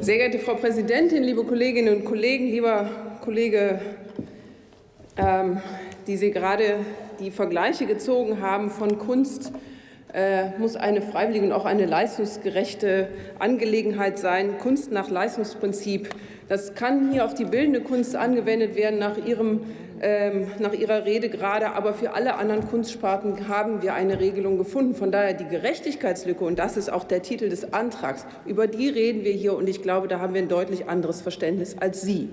Sehr geehrte Frau Präsidentin, liebe Kolleginnen und Kollegen, lieber Kollege, ähm, die Sie gerade die Vergleiche gezogen haben von Kunst muss eine freiwillige und auch eine leistungsgerechte Angelegenheit sein. Kunst nach Leistungsprinzip, das kann hier auf die bildende Kunst angewendet werden nach Ihrem ähm, nach Ihrer Rede gerade, aber für alle anderen Kunstsparten haben wir eine Regelung gefunden. Von daher die Gerechtigkeitslücke, und das ist auch der Titel des Antrags, über die reden wir hier, und ich glaube, da haben wir ein deutlich anderes Verständnis als Sie.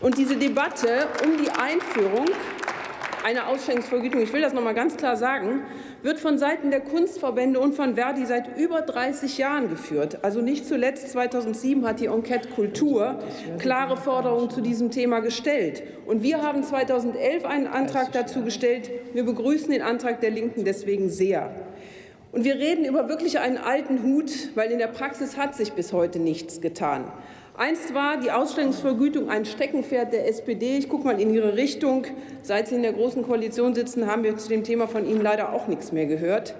Und diese Debatte um die Einführung einer Ausschenkungsvergütung, ich will das noch mal ganz klar sagen, wird von Seiten der Kunstverbände und von Verdi seit über 30 Jahren geführt. Also nicht zuletzt 2007 hat die Enquete Kultur klare Forderungen zu diesem Thema gestellt. Und wir haben 2011 einen Antrag dazu gestellt. Wir begrüßen den Antrag der Linken deswegen sehr. Und wir reden über wirklich einen alten Hut, weil in der Praxis hat sich bis heute nichts getan. Einst war die Ausstellungsvergütung ein Steckenpferd der SPD. Ich gucke mal in Ihre Richtung. Seit Sie in der Großen Koalition sitzen, haben wir zu dem Thema von Ihnen leider auch nichts mehr gehört.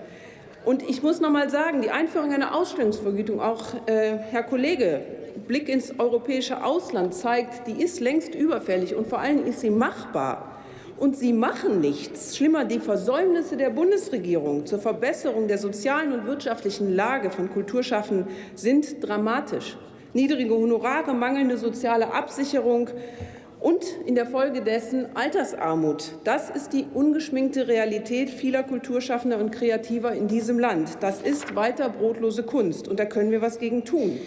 Und ich muss noch mal sagen, die Einführung einer Ausstellungsvergütung, auch äh, Herr Kollege, Blick ins europäische Ausland zeigt, die ist längst überfällig und vor allem ist sie machbar. Und Sie machen nichts. Schlimmer, die Versäumnisse der Bundesregierung zur Verbesserung der sozialen und wirtschaftlichen Lage von Kulturschaffenden sind dramatisch niedrige Honorare, mangelnde soziale Absicherung und in der Folge dessen Altersarmut. Das ist die ungeschminkte Realität vieler Kulturschaffender und Kreativer in diesem Land. Das ist weiter brotlose Kunst, und da können wir was gegen tun.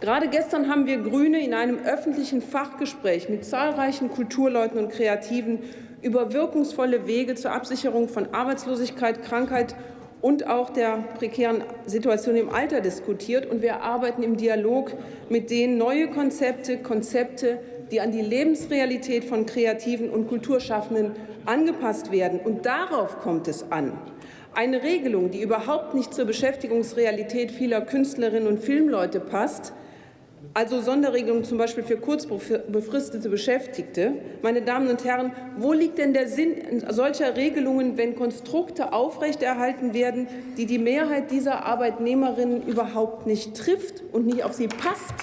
Gerade gestern haben wir Grüne in einem öffentlichen Fachgespräch mit zahlreichen Kulturleuten und Kreativen über wirkungsvolle Wege zur Absicherung von Arbeitslosigkeit, Krankheit und auch der prekären Situation im Alter diskutiert. Und wir arbeiten im Dialog mit denen neue Konzepte, Konzepte, die an die Lebensrealität von Kreativen und Kulturschaffenden angepasst werden. Und darauf kommt es an. Eine Regelung, die überhaupt nicht zur Beschäftigungsrealität vieler Künstlerinnen und Filmleute passt, also Sonderregelungen zum Beispiel für kurzbefristete Beschäftigte. Meine Damen und Herren, wo liegt denn der Sinn solcher Regelungen, wenn Konstrukte aufrechterhalten werden, die die Mehrheit dieser Arbeitnehmerinnen überhaupt nicht trifft und nicht auf sie passt?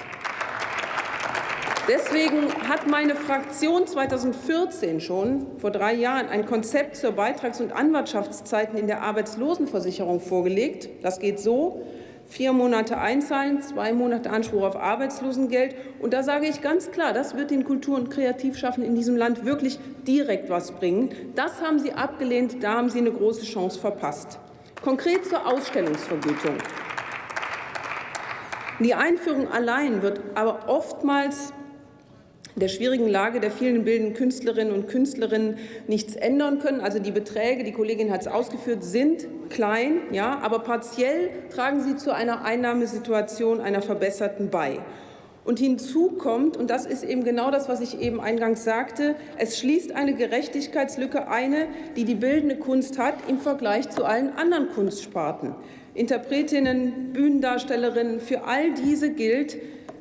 Deswegen hat meine Fraktion 2014 schon, vor drei Jahren, ein Konzept zur Beitrags- und Anwartschaftszeiten in der Arbeitslosenversicherung vorgelegt. Das geht so vier Monate einzahlen, zwei Monate Anspruch auf Arbeitslosengeld. Und da sage ich ganz klar, das wird den Kultur- und Kreativschaffenden in diesem Land wirklich direkt was bringen. Das haben Sie abgelehnt, da haben Sie eine große Chance verpasst. Konkret zur Ausstellungsvergütung. Die Einführung allein wird aber oftmals der schwierigen Lage der vielen bildenden Künstlerinnen und Künstlerinnen nichts ändern können. Also die Beträge, die Kollegin hat es ausgeführt, sind klein, ja, aber partiell tragen sie zu einer Einnahmesituation einer verbesserten bei. Und hinzu kommt, und das ist eben genau das, was ich eben eingangs sagte, es schließt eine Gerechtigkeitslücke eine, die die bildende Kunst hat im Vergleich zu allen anderen Kunstsparten. Interpretinnen, Bühnendarstellerinnen, für all diese gilt,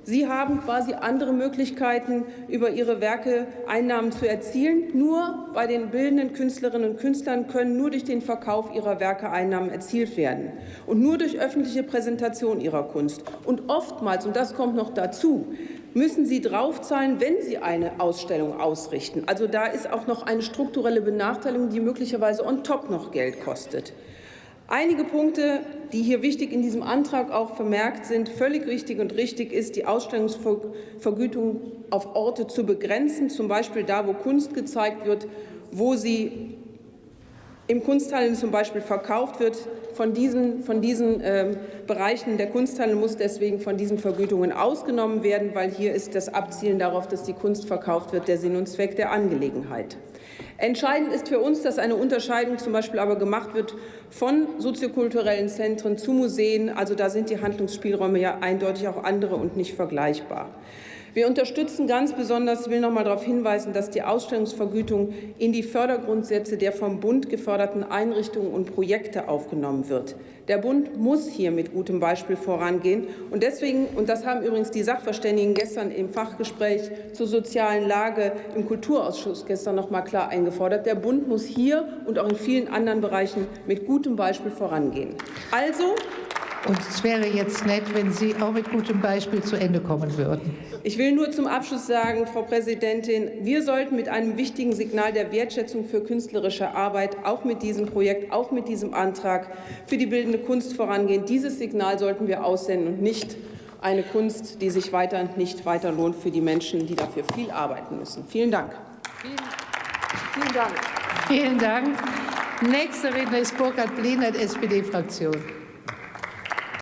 Sie haben quasi andere Möglichkeiten, über Ihre Werke Einnahmen zu erzielen. Nur bei den bildenden Künstlerinnen und Künstlern können nur durch den Verkauf ihrer Werke Einnahmen erzielt werden und nur durch öffentliche Präsentation ihrer Kunst. Und oftmals, und das kommt noch dazu, müssen sie draufzahlen, wenn sie eine Ausstellung ausrichten. Also da ist auch noch eine strukturelle Benachteiligung, die möglicherweise on top noch Geld kostet. Einige Punkte, die hier wichtig in diesem Antrag auch vermerkt sind, völlig richtig und richtig ist, die Ausstellungsvergütung auf Orte zu begrenzen, zum Beispiel da, wo Kunst gezeigt wird, wo sie im Kunsthandel zum Beispiel verkauft wird. Von diesen, von diesen äh, Bereichen der Kunsthandel muss deswegen von diesen Vergütungen ausgenommen werden, weil hier ist das Abzielen darauf, dass die Kunst verkauft wird, der Sinn und Zweck der Angelegenheit. Entscheidend ist für uns, dass eine Unterscheidung zum Beispiel aber gemacht wird von soziokulturellen Zentren zu Museen. Also da sind die Handlungsspielräume ja eindeutig auch andere und nicht vergleichbar. Wir unterstützen ganz besonders, ich will noch mal darauf hinweisen, dass die Ausstellungsvergütung in die Fördergrundsätze der vom Bund geförderten Einrichtungen und Projekte aufgenommen wird. Der Bund muss hier mit gutem Beispiel vorangehen. Und deswegen, und das haben übrigens die Sachverständigen gestern im Fachgespräch zur sozialen Lage im Kulturausschuss gestern noch mal klar eingefordert, der Bund muss hier und auch in vielen anderen Bereichen mit gutem Beispiel vorangehen. Also Und es wäre jetzt nett, wenn Sie auch mit gutem Beispiel zu Ende kommen würden. Ich will nur zum Abschluss sagen, Frau Präsidentin, wir sollten mit einem wichtigen Signal der Wertschätzung für künstlerische Arbeit auch mit diesem Projekt, auch mit diesem Antrag für die bildende Kunst vorangehen. Dieses Signal sollten wir aussenden und nicht eine Kunst, die sich weiter nicht weiter lohnt für die Menschen, die dafür viel arbeiten müssen. Vielen Dank. Vielen Dank. Nächster Redner ist Burkhard Blenert, SPD-Fraktion.